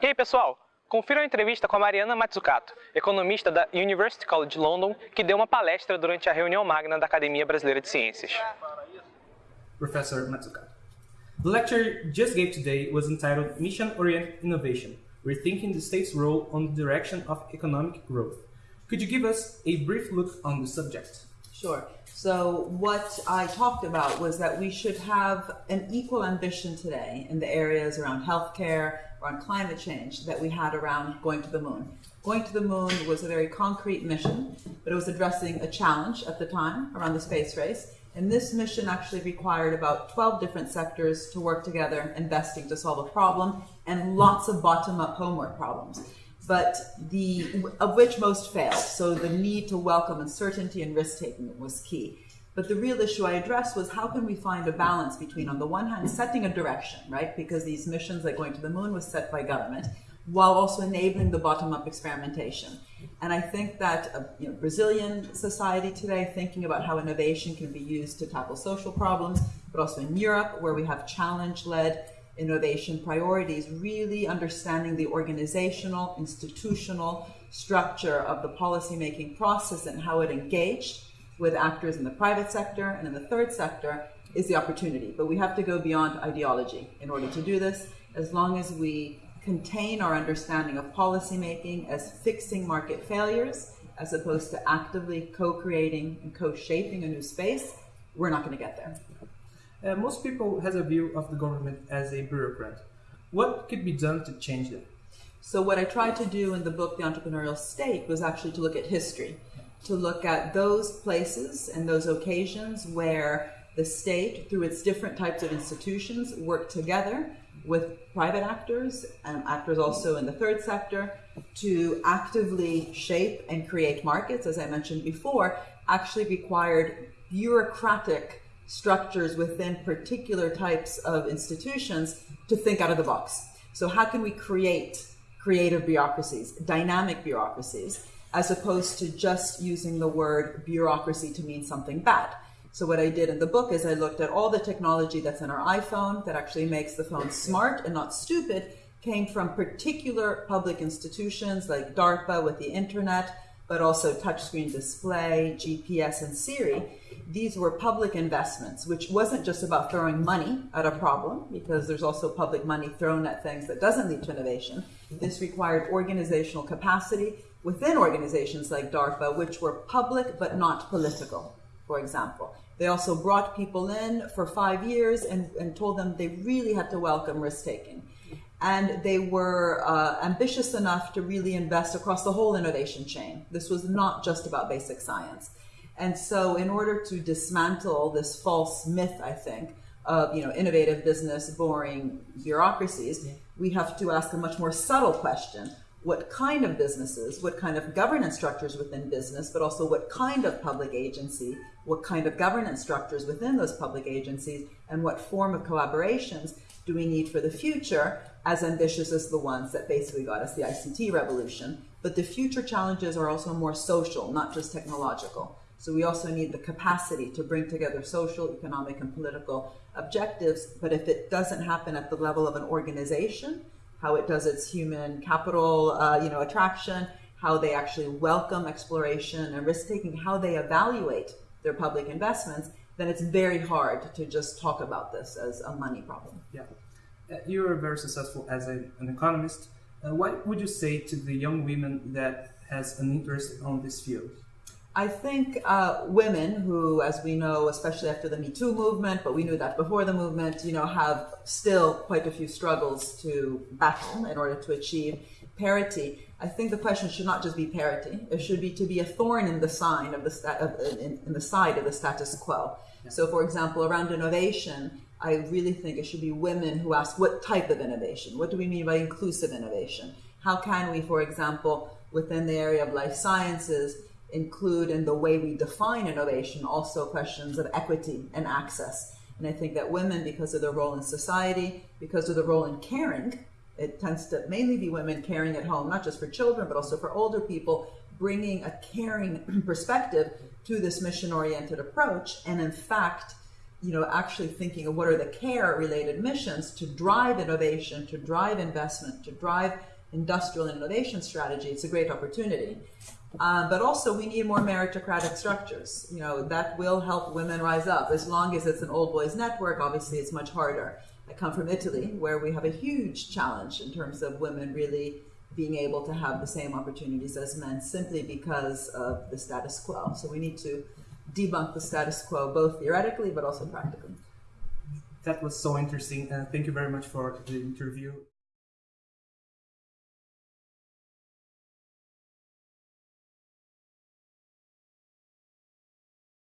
E aí, pessoal? Confira a entrevista com a Mariana Mazzucato, economista da University College London, que deu uma palestra durante a reunião magna da Academia Brasileira de Ciências. Professor Mazzucato. The lecture you just gave today was entitled Mission Oriented Innovation Rethinking the State's Role on the Direction of Economic Growth. Could you give us a brief look on the subject? Sure. So, what I talked about was that we should have an equal ambition today in the areas around healthcare, around climate change, that we had around going to the moon. Going to the moon was a very concrete mission, but it was addressing a challenge at the time around the space race. And this mission actually required about 12 different sectors to work together, investing to solve a problem, and lots of bottom up homework problems but the of which most failed. So the need to welcome uncertainty and risk taking was key. But the real issue I addressed was how can we find a balance between, on the one hand, setting a direction, right? Because these missions, like going to the moon, was set by government, while also enabling the bottom-up experimentation. And I think that uh, you know, Brazilian society today, thinking about how innovation can be used to tackle social problems, but also in Europe, where we have challenge-led innovation priorities, really understanding the organizational, institutional structure of the policymaking process and how it engaged with actors in the private sector and in the third sector is the opportunity. But we have to go beyond ideology in order to do this. As long as we contain our understanding of policymaking as fixing market failures, as opposed to actively co-creating and co-shaping a new space, we're not going to get there. Uh, most people has a view of the government as a bureaucrat. What could be done to change that? So what I tried to do in the book, The Entrepreneurial State, was actually to look at history, to look at those places and those occasions where the state, through its different types of institutions, worked together with private actors and actors also in the third sector to actively shape and create markets, as I mentioned before, actually required bureaucratic structures within particular types of institutions to think out of the box. So how can we create creative bureaucracies, dynamic bureaucracies, as opposed to just using the word bureaucracy to mean something bad? So what I did in the book is I looked at all the technology that's in our iPhone that actually makes the phone smart and not stupid came from particular public institutions like DARPA with the internet, but also touchscreen display, GPS, and Siri these were public investments, which wasn't just about throwing money at a problem, because there's also public money thrown at things that doesn't lead to innovation. This required organizational capacity within organizations like DARPA, which were public but not political, for example. They also brought people in for five years and, and told them they really had to welcome risk taking. And they were uh, ambitious enough to really invest across the whole innovation chain. This was not just about basic science. And so, in order to dismantle this false myth, I think, of you know innovative business, boring bureaucracies, yeah. we have to ask a much more subtle question: What kind of businesses, what kind of governance structures within business, but also what kind of public agency, what kind of governance structures within those public agencies, and what form of collaborations do we need for the future? As ambitious as the ones that basically got us the ICT revolution, but the future challenges are also more social, not just technological. So we also need the capacity to bring together social, economic, and political objectives. But if it doesn't happen at the level of an organization, how it does its human capital, uh, you know, attraction, how they actually welcome exploration and risk taking, how they evaluate their public investments, then it's very hard to just talk about this as a money problem. Yeah, uh, you are very successful as a, an economist. Uh, what would you say to the young women that has an interest on this field? I think uh, women who, as we know, especially after the Me Too movement, but we knew that before the movement, you know, have still quite a few struggles to battle in order to achieve parity. I think the question should not just be parity; it should be to be a thorn in the sign of the sta- of, in, in, the side of the status quo. Yeah. So, for example, around innovation, I really think it should be women who ask, "What type of innovation? What do we mean by inclusive innovation? How can we, for example, within the area of life sciences?" Include in the way we define innovation also questions of equity and access. And I think that women, because of their role in society, because of their role in caring, it tends to mainly be women caring at home, not just for children, but also for older people, bringing a caring perspective to this mission oriented approach. And in fact, you know, actually thinking of what are the care related missions to drive innovation, to drive investment, to drive industrial innovation strategy, it's a great opportunity. Um, but also, we need more meritocratic structures. You know, that will help women rise up. As long as it's an old boys network, obviously, it's much harder. I come from Italy, where we have a huge challenge in terms of women really being able to have the same opportunities as men simply because of the status quo. So we need to debunk the status quo both theoretically but also practically. That was so interesting. Uh, thank you very much for the interview.